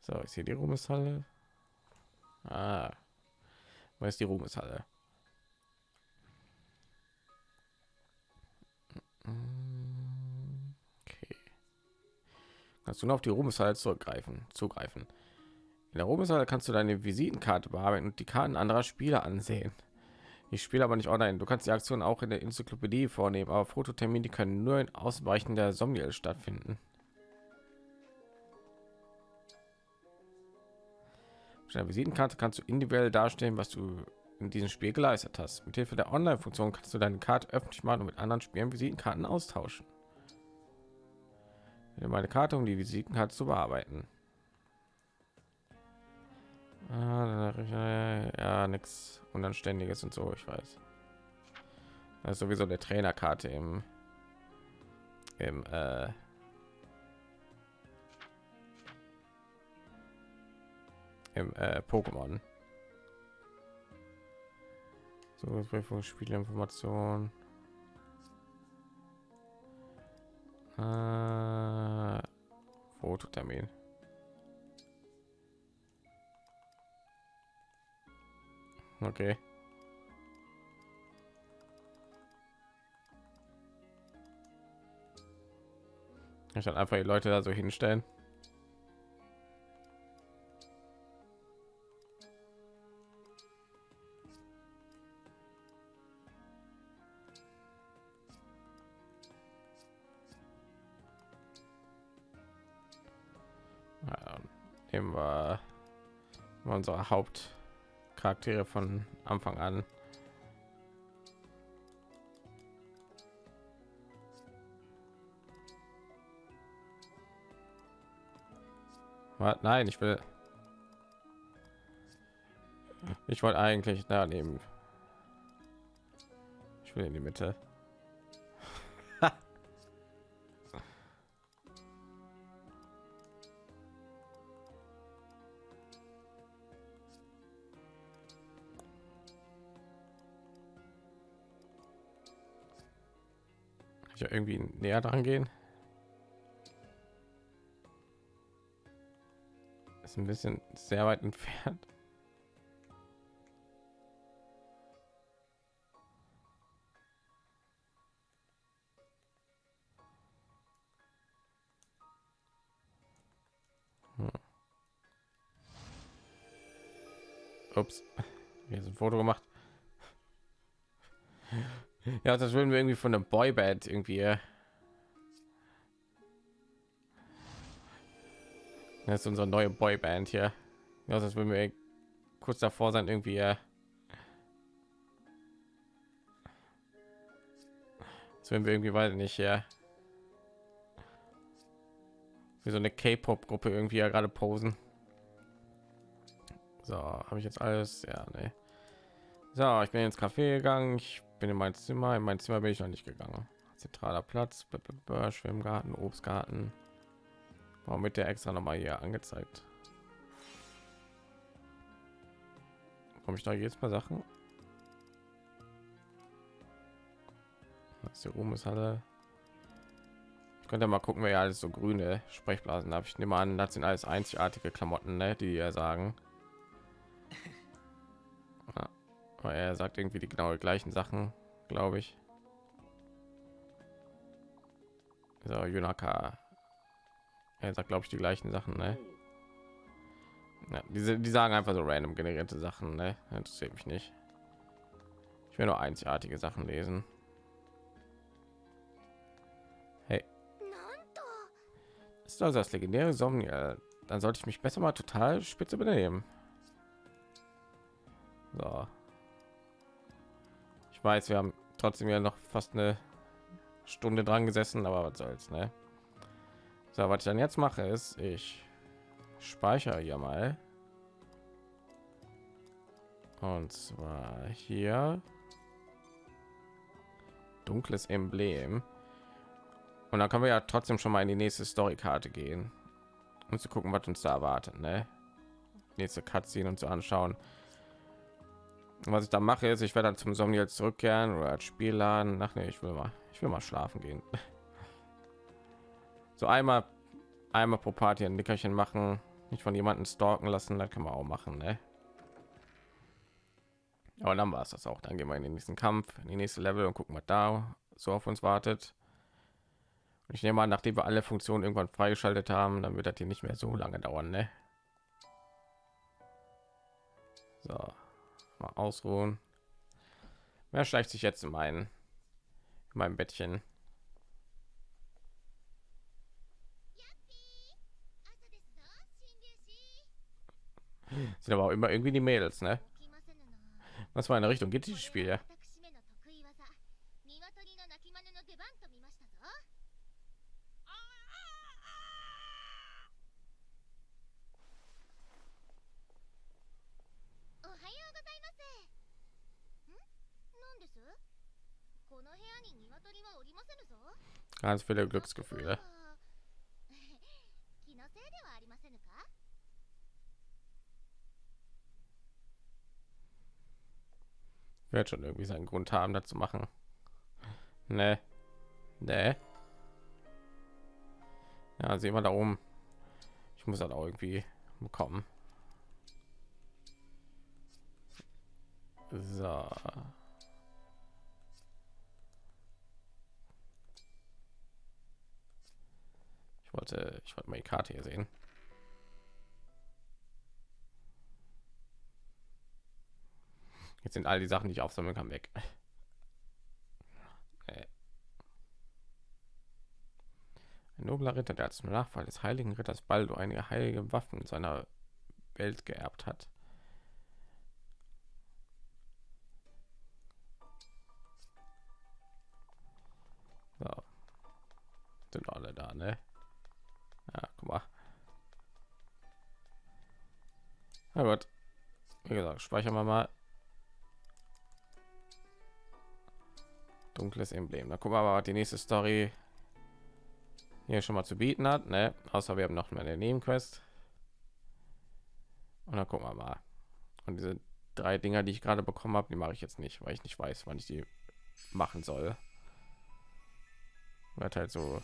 So, ist hier die Ruhmeshalle? Ah, wo ist die Ruhmeshalle? Okay. Kannst du nur auf die Ruhmeshalle zurückgreifen, zugreifen. In der Ruhmeshalle kannst du deine Visitenkarte bearbeiten und die Karten anderer Spieler ansehen. Ich spiele aber nicht online. Du kannst die Aktion auch in der Enzyklopädie vornehmen, aber Fototermine können nur in Ausweichen der Somniel stattfinden. Der Visitenkarte kannst du individuell darstellen, was du in diesem Spiel geleistet hast. Mit Hilfe der Online-Funktion kannst du deine Karte öffentlich machen und mit anderen Spielen Visitenkarten austauschen. Wähle meine Karte, um die Visitenkarte zu bearbeiten. Ah, ja, nichts Unanständiges und so, ich weiß. Das ist sowieso der Trainerkarte im, im äh, im äh, Pokémon. So, Prüfung, Spielinformation. Äh, Fototermin. Okay. Ich dann einfach die Leute da so hinstellen. Nehmen wir unsere Hauptcharaktere von Anfang an. Nein, ich will. Ich wollte eigentlich da nehmen. Ich will in die Mitte. Ich irgendwie näher dran gehen ist ein bisschen sehr weit entfernt Hm. Ups, hier ist ein Foto gemacht. Ja, das würden wir irgendwie von der Boyband irgendwie. Das ist unsere neue Boyband hier. Ja, das würden wir kurz davor sein, irgendwie. Das würden wir irgendwie weiter nicht hier. Wie so eine K-Pop-Gruppe irgendwie ja gerade posen. So, habe ich jetzt alles? Ja, ne. So, ich bin ins Café gegangen. Ich bin in mein Zimmer. In mein Zimmer bin ich noch nicht gegangen. Zentraler Platz, blablabla, Schwimmgarten, Obstgarten. Warum mit der extra noch mal hier angezeigt? Komme ich da jetzt mal Sachen? Das hier oben ist alle. Ich könnte mal gucken, wer alles so grüne Sprechblasen habe. Ich nehme an, das sind alles einzigartige Klamotten, ne, die ja sagen. weil er sagt irgendwie die genau gleichen Sachen, glaube ich. So, Junaka. Er sagt, glaube ich, die gleichen Sachen, ne? Ja, diese, die sagen einfach so random generierte Sachen, ne? Interessiert mich nicht. Ich will nur einzigartige Sachen lesen. Hey. Ist also das legendäre Somnia. Dann sollte ich mich besser mal total spitze benehmen. So. Ich weiß, wir haben trotzdem ja noch fast eine Stunde dran gesessen, aber was soll's, ne? So, was ich dann jetzt mache, ist, ich speichere hier mal. Und zwar hier dunkles Emblem. Und dann können wir ja trotzdem schon mal in die nächste Story-Karte gehen, um zu gucken, was uns da erwartet. Ne? Nächste Cutscene und zu anschauen. Was ich da mache, ist, ich werde dann zum Somniel zurückkehren oder als Spiel laden. Ach nee, ich will mal, ich will mal schlafen gehen. So einmal, einmal pro Party ein Nickerchen machen, nicht von jemanden stalken lassen, das kann man auch machen, ne? Aber dann war es das auch. Dann gehen wir in den nächsten Kampf, in die nächste Level und gucken, was da so auf uns wartet. Und ich nehme an, nachdem wir alle Funktionen irgendwann freigeschaltet haben, dann wird das hier nicht mehr so lange dauern, ne? So, mal ausruhen. Wer schleicht sich jetzt in meinen in meinem bettchen? Sind aber auch immer irgendwie die mädels ne? Was war in der richtung? Geht dieses spiel ja? Ganz viele Glücksgefühle. Wird schon irgendwie seinen Grund haben, dazu machen. Ne, ne. Ja, sehen wir da oben. Ich muss halt auch irgendwie bekommen. So. Wollte, ich wollte mal die Karte hier sehen. Jetzt sind all die Sachen, die ich aufsammeln kann, weg. Äh. Ein nobler Ritter, der zum Nachfall des heiligen Ritters Baldo einige heilige Waffen seiner Welt geerbt hat. So. Sind alle da, ne? Ja, guck mal. Na gut. Wie gesagt, speichern wir mal. Dunkles Emblem. Da gucken wir mal, die nächste Story hier schon mal zu bieten hat. Ne? Außer wir haben noch eine Nebenquest. Und dann gucken wir mal. Und diese drei Dinger, die ich gerade bekommen habe, die mache ich jetzt nicht, weil ich nicht weiß, wann ich die machen soll. Wird halt so.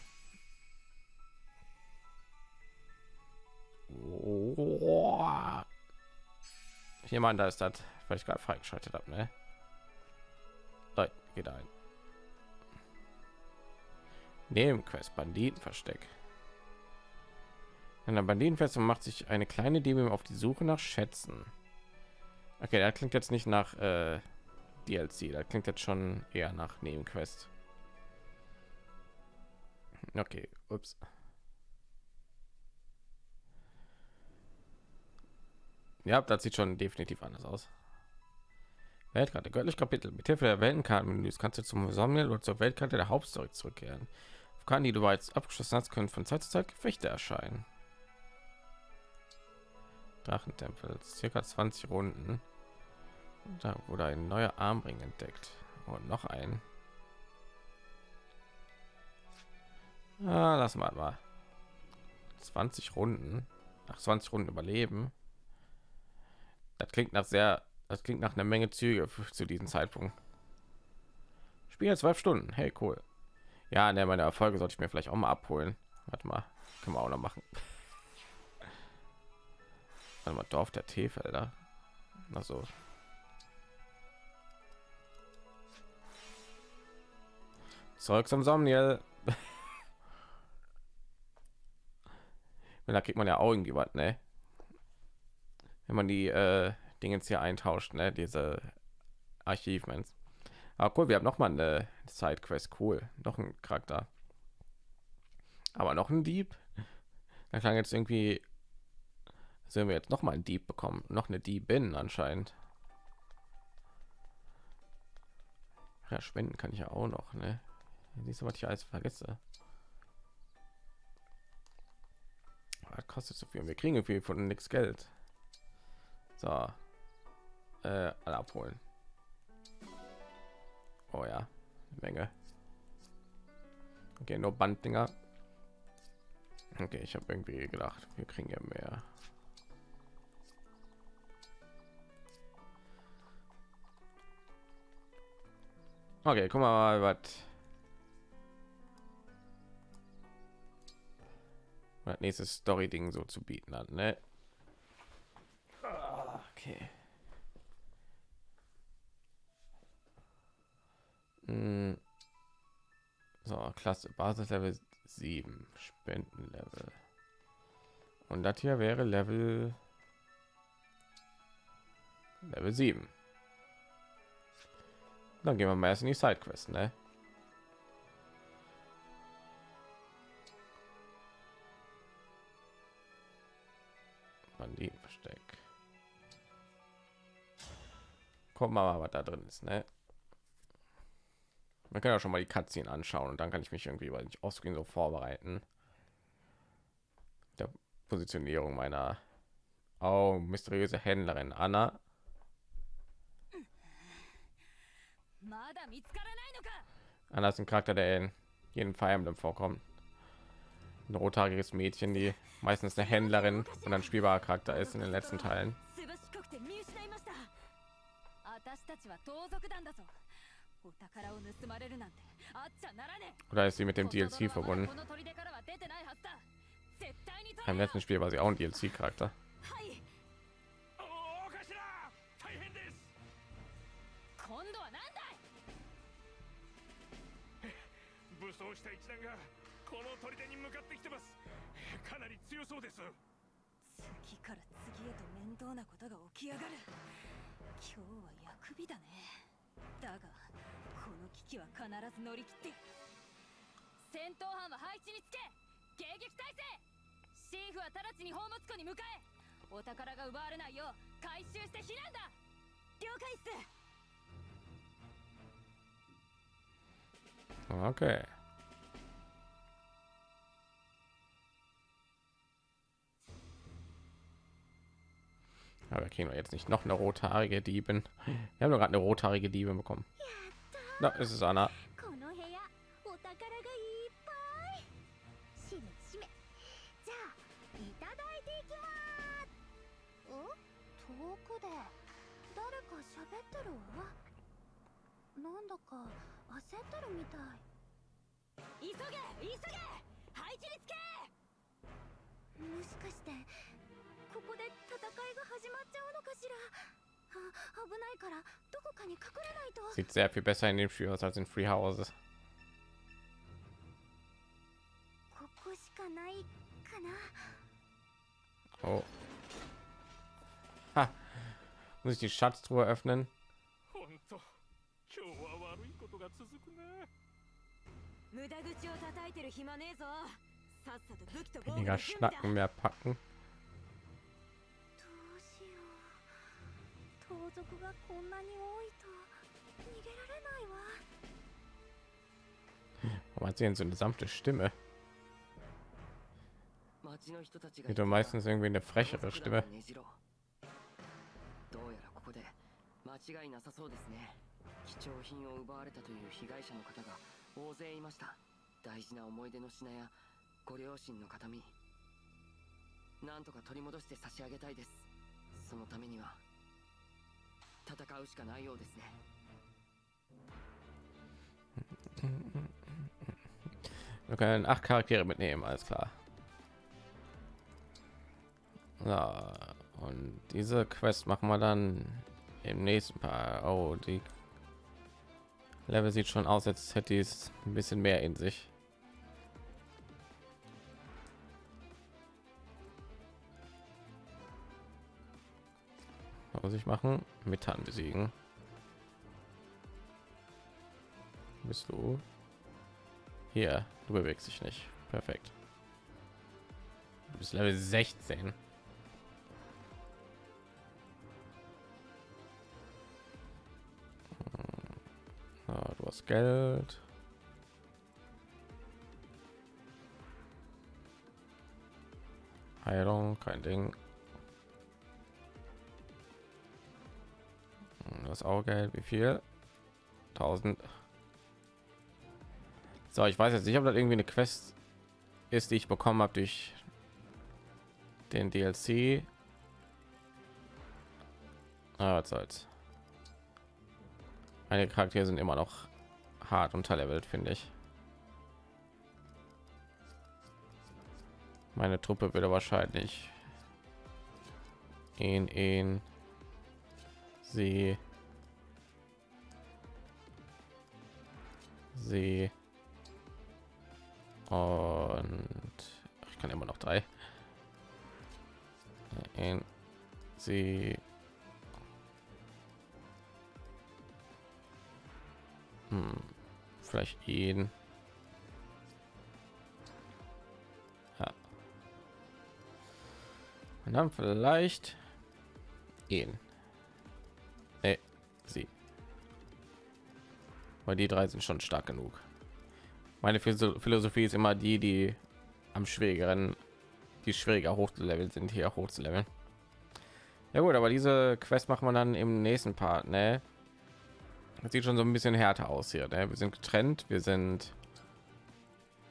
Oh. Jemand da ist das, weil ich gerade freigeschaltet habe, ne? Leute, geht ein. Nebenquest Banditenversteck. In der Banditenfestung macht sich eine kleine Diebin auf die Suche nach Schätzen. Okay, da klingt jetzt nicht nach äh, DLC, da klingt jetzt schon eher nach Nebenquest. Okay, ups. Ja, das sieht schon definitiv anders aus. Weltkarte, göttlich Kapitel. Mit Hilfe der Weltenkartenmenüs kannst du zum Sammel oder zur Weltkarte der Hauptstory zurückkehren. Auf Karten, die du bereits abgeschlossen hast, können von Zeit zu Zeit Gefechte erscheinen. Drachentempel, circa 20 Runden. Da wurde ein neuer Armring entdeckt. Und noch ein. Ah, lass mal mal. 20 Runden. Nach 20 Runden überleben. Das klingt nach sehr, das klingt nach einer Menge Züge zu diesem Zeitpunkt. Spiel zwölf Stunden. Hey, cool. Ja, ne, meine Erfolge sollte ich mir vielleicht auch mal abholen. Warte mal, können wir auch noch machen. Warte mal, Dorf der Teefelder. Also Zeug zum Somniel. da kriegt man ja auch irgendwie was, ne? Wenn man die äh, Dinge jetzt hier eintauscht, ne? Diese Archivments. Aber cool, wir haben noch mal eine Sidequest. Cool, noch ein Charakter. Aber noch ein Dieb. Da klang jetzt irgendwie. Sehen wir jetzt noch mal ein Dieb bekommen, noch eine Diebin anscheinend. Ja, kann ich ja auch noch, ne? Siehst du, was ich alles vergesse? Was kostet so viel? Wir kriegen viel von nichts Geld. So, äh, alle abholen. Oh ja, Menge. Okay, nur Banddinger. Okay, ich habe irgendwie gedacht, wir kriegen ja mehr. Okay, guck mal, was das nächste Story Ding so zu bieten hat, ne? Okay. Hm. So, Klasse Basislevel 7, Spendenlevel. Und das hier wäre Level Level 7. Dann gehen wir mal erst in die Sidequest, ne? Banditenversteck. Gucken wir mal, was da drin ist. Ne? Man kann ja schon mal die Cutscene anschauen und dann kann ich mich irgendwie weil ich ausgehen so vorbereiten. Der Positionierung meiner oh, mysteriöse Händlerin Anna. Anna ist ein Charakter, der in jedem Feiern vorkommt. Ein rothaariges Mädchen, die meistens eine Händlerin und ein spielbarer Charakter ist in den letzten Teilen. Oder ist sie mit dem DLC verbunden? Im letzten Spiel war sie auch ein DLC-Charakter. 次から次へと面倒なことが起き上がる。今日は役日だね。だがこの危機は必ず乗り切って。戦闘班は配置につけ。迎撃態勢。シーフは直ちに宝物庫に向かえ。お宝が奪われないよう回収して避難だ。了解っす。Okay. Aber kriegen wir jetzt nicht noch eine rothaarige Diebin. Wir haben gerade eine rothaarige Diebin bekommen. Da ist es Anna. この部屋お宝がいっぱいしめしめじゃあいただいていきますお遠くで誰か喋ってるわなんだか焦ってるみたい急げ急げ配置につけもしかしてここで戦いが始まっちゃうのかしらあ危ないからどこかに隠れないと Sieht sehr viel besser in dem Spiel aus als in Free Houses. ここしかないかな Oh. Ha. Muss ich die Schatztruhe öffnen? 本当今日は悪いことが続くね無駄口を叩いてる暇ねえぞさっさと武器と防具 Weniger の準備だ Schnacken, mehr packen. 盗賊がこんなに多いと逃げられないわ。Warum hat sie denn so eine sanfte Stimme? 町の人たちが Sie hat doch meistens irgendwie eine frechere Stimme. ねじろ。どうやらここで間違いなさそうですね。貴重品を奪われたという被害者の方が大勢いました。大事な思い出の品やご両親の形見。なんとか取り戻して差し上げたいです。そのためには 戦うしかないようですね Wir können acht Charaktere mitnehmen, alles klar. Ja, und diese Quest machen wir dann im nächsten Paar. Oh, die Level sieht schon aus, als hätte es ein bisschen mehr in sich. Muss ich machen? Methan besiegen. Bist du? Hier, du bewegst dich nicht. Perfekt. Du bist Level 16. Hm. Ah, du hast Geld. Heilung, kein Ding. Das auch Geld, wie viel? 1000. So, ich weiß jetzt nicht, ob das irgendwie eine Quest ist, die ich bekommen habe durch den DLC. Ah, was soll's. Einige Charaktere sind immer noch hart unterlevelt, finde ich. Meine Truppe würde wahrscheinlich ihn, ihn, sie, sie und ich kann immer noch drei. Ihn, sie, hm, vielleicht ihn. Ja. Und dann vielleicht ihn. Nee, sie. Weil die drei sind schon stark genug. Meine Philo- Philosophie ist immer die, die am schwierigeren, die schwieriger hochzulevelt sind, hier hochzuleveln. Ja gut, aber diese Quest machen wir dann im nächsten Part, ne? Das sieht schon so ein bisschen härter aus hier. Ne? Wir sind getrennt, wir sind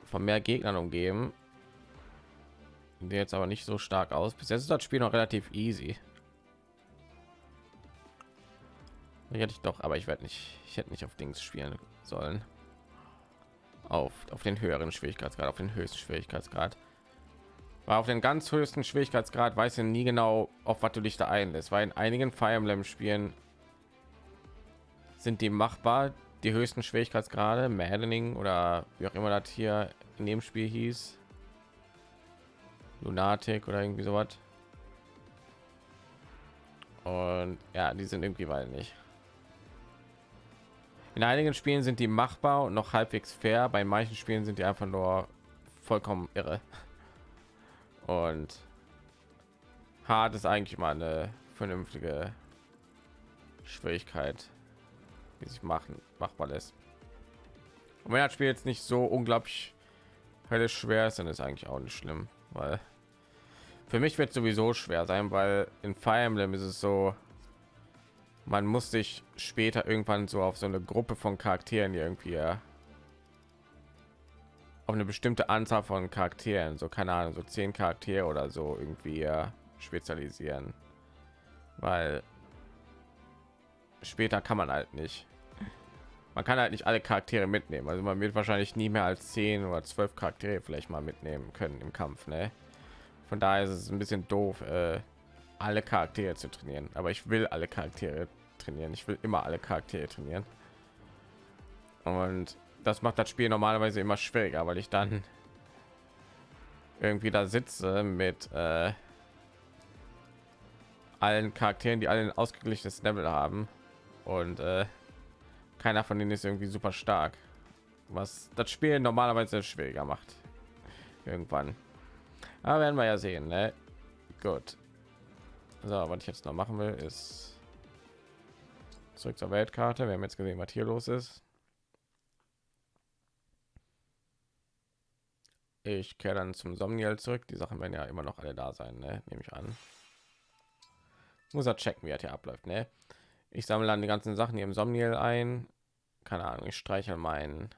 von mehr Gegnern umgeben. Jetzt aber nicht so stark aus. Bis jetzt ist das Spiel noch relativ easy. Hätte ich doch, aber ich werde nicht, ich hätte nicht auf Dings spielen sollen. Auf, auf den höheren Schwierigkeitsgrad, auf den höchsten Schwierigkeitsgrad. Weil auf den ganz höchsten Schwierigkeitsgrad weiß ich nie genau, auf was du dich da einlässt. Weil in einigen Fire Emblem Spielen sind die machbar, die höchsten Schwierigkeitsgrade, Maddening oder wie auch immer das hier in dem Spiel hieß. Lunatic oder irgendwie sowas. Und ja, die sind irgendwie weil nicht. In einigen Spielen sind die machbar und noch halbwegs fair. Bei manchen Spielen sind die einfach nur vollkommen irre. Und hart ist eigentlich mal eine vernünftige Schwierigkeit, die sich machen machbar lässt. Und wenn das Spiel jetzt nicht so unglaublich höllisch schwer ist, dann ist eigentlich auch nicht schlimm, weil für mich wird sowieso schwer sein, weil in Fire Emblem ist es so, man muss sich später irgendwann so auf so eine Gruppe von Charakteren irgendwie auf eine bestimmte Anzahl von Charakteren, so keine Ahnung, so zehn Charaktere oder so irgendwie spezialisieren, weil später kann man halt nicht. Man kann halt nicht alle Charaktere mitnehmen. Also man wird wahrscheinlich nie mehr als zehn oder zwölf Charaktere vielleicht mal mitnehmen können im Kampf. Ne? Von daher ist es ein bisschen doof, äh, alle Charaktere zu trainieren. Aber ich will alle Charaktere trainieren. Ich will immer alle Charaktere trainieren. Und das macht das Spiel normalerweise immer schwieriger, weil ich dann irgendwie da sitze mit äh, allen Charakteren, die alle ein ausgeglichenes Level haben und äh, keiner von denen ist irgendwie super stark, was das Spiel normalerweise schwieriger macht. Irgendwann. Aber werden wir ja sehen. Ne? Gut. So, was ich jetzt noch machen will, ist zurück zur Weltkarte. Wir haben jetzt gesehen, was hier los ist. Ich kehre dann zum Somniel zurück. Die Sachen werden ja immer noch alle da sein, ne? nehme ich an. Muss er checken, wie er hier abläuft. Ne? Ich sammle dann die ganzen Sachen hier im Somniel ein. Keine Ahnung, ich streiche mein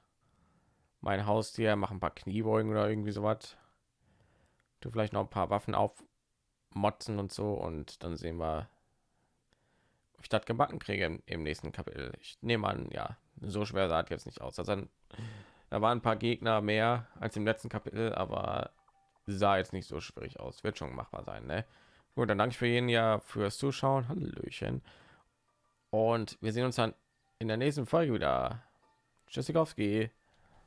mein Haustier, mache ein paar Kniebeugen oder irgendwie sowas. Du vielleicht noch ein paar Waffen auf motzen und so und dann sehen wir, ich das gebacken kriege im, nächsten Kapitel. Ich nehme an, ja, so schwer sah es jetzt nicht aus. Also da waren ein paar Gegner mehr als im letzten Kapitel, aber sah jetzt nicht so schwierig aus. Wird schon machbar sein, ne? Gut, dann danke ich für jeden ja fürs Zuschauen. Hallöchen. Und wir sehen uns dann in der nächsten Folge wieder. Tschüssikowski.